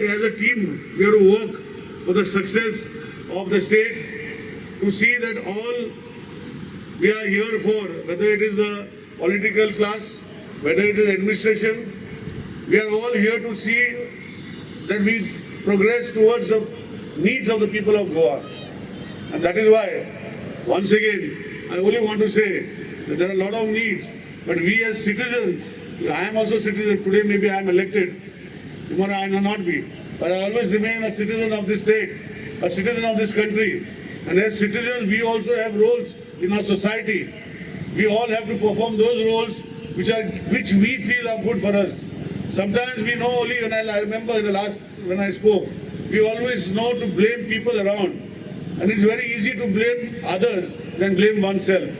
As a team, we have to work for the success of the state to see that all we are here for, whether it is the political class, whether it is administration, we are all here to see that we progress towards the needs of the people of Goa. And that is why, once again, I only want to say that there are a lot of needs, but we as citizens, I am also a citizen, today maybe I am elected, tomorrow I may not be, but I always remain a citizen of this state, a citizen of this country. And as citizens, we also have roles in our society. We all have to perform those roles which are which we feel are good for us. Sometimes we know only when I, I remember in the last when I spoke, we always know to blame people around. And it's very easy to blame others than blame oneself.